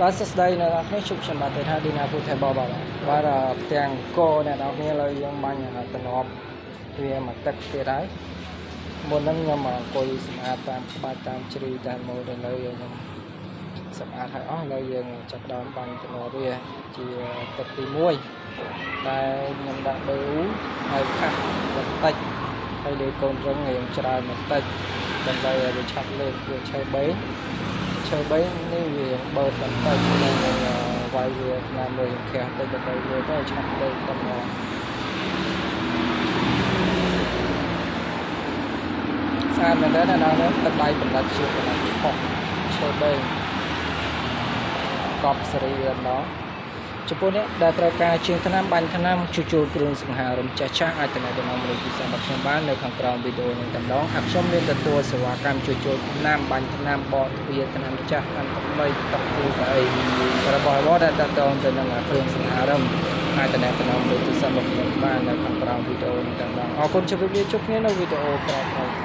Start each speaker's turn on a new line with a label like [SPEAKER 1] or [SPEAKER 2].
[SPEAKER 1] បាទសួស្តីអ្នកនរគ្នាជួបខ្ញុំបាទទេថាឌីណាពូថៃបបបាទបាទផ្ទាំងកអ្នកនរគ្នាលើយើងបាញ់តំណប់វាមកទឹកទៀតហើយមុនហ្នឹងខ្ញុំអង្គុយសម្អាតតាមក្បាច់តាមជ្រីតាមម៉ូដនៅខ្ញុំសម្អាតហើយអស់ឥឡូវយើងចាប់ដើមបាញ់តំណប់វាជាទឹកទី1ដែលខ្ញុំដាក់ប៊ឺហើយខាស់បន្តិចហើយលើកូនរឹងរៀងច្រើនបន្តិចដើម្បីឲ្យវាឆាប់លើកវាឈើបេង ឈើបេងនេះវាបើបន្តិចនឹងវាយវាណាមួយខាស់ទៅដើម្បីវាទៅឆាប់លើកតំណស្អាតមែនទេណាដល់ទឹកដៃបណ្ដាច់ជាបណ្ដាច់ខុសឈើបេងកប់សេរីម្ដង ចំពោះអ្នកដែលត្រូវការជាងថ្នាំបាញ់ថ្នាំជួសជុលគ្រឿងសង្ហារឹមចាស់ចាស់អាចតំណតំណមនុស្សពិសេសរបស់ខ្ញុំបាននៅខាងក្រោមវីដេអូនេះតែម្ដងហើយខ្ញុំមានទទួលសេវាកម្មជួសជុលថ្នាំបាញ់ថ្នាំបកទ្វារថ្នាំចាស់ថ្នាំថ្មីទឹកទូកអីរបស់របរដែលតតងទៅនឹងគ្រឿងសង្ហារឹមអាចតំណតំណមនុស្សពិសេសរបស់ខ្ញុំបាននៅខាងក្រោមវីដេអូនេះតែម្ដងអរគុណជម្រាបលាជួបគ្នានៅវីដេអូក្រោយៗ